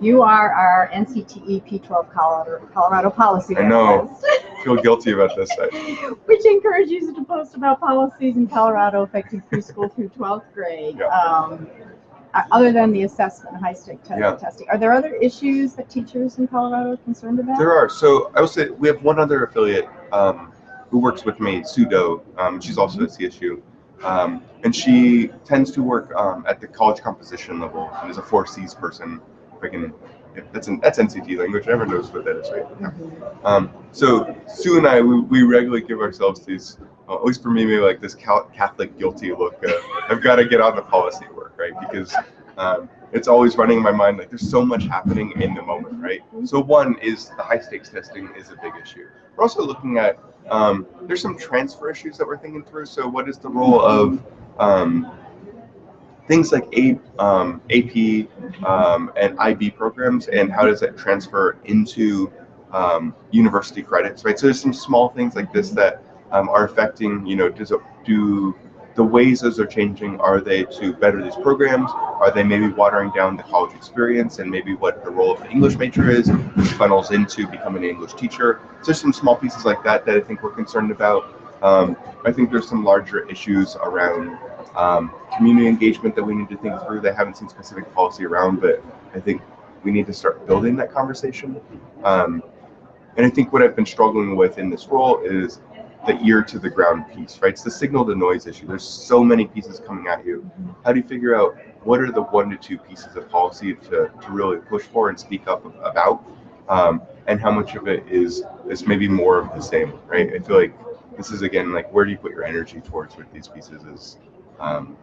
You are our NCTE P12 Colorado, Colorado policy I know. analyst, feel guilty about this. I, which encourages you to post about policies in Colorado affecting preschool through 12th grade. Yeah. Um, uh, other than the assessment, high stake te- Yeah. testing, are there other issues that teachers in Colorado are concerned about? There are. So I will say we have one other affiliate um, who works with me, Sue Doe. Um, she's also at CSU. Um, and she tends to work um, at the college composition level and is a four C's person. That's an, that's NCT language. Everyone knows what that is, right? Um, so Sue and I, we, we regularly give ourselves these, uh, at least for me, maybe like this Catholic guilty look. I've got to get on the policy work, right? Because um, it's always running in my mind like there's so much happening in the moment, right? So one is the high stakes testing is a big issue. We're also looking at um, there's some transfer issues that we're thinking through. So what is the role of um, things like A, um, AP um, and IB programs, and how does that transfer into um, university credits, right? So there's some small things like this that um, are affecting, you know, does it, do the ways those are changing, are they to better these programs? Are they maybe watering down the college experience and maybe what the role of the English major is, which funnels into becoming an English teacher? So there's some small pieces like that that I think we're concerned about. Um, I think there's some larger issues around um, community engagement that we need to think through I haven't seen specific policy around, but I think we need to start building that conversation. Um, and I think what I've been struggling with in this role is the ear to the ground piece, right? It's the signal to noise issue. There's so many pieces coming at you. How do you figure out what are the one to two pieces of policy to, to really push for and speak up about? Um, and how much of it is is maybe more of the same, right? I feel like this is again like where do you put your energy towards with these pieces is um,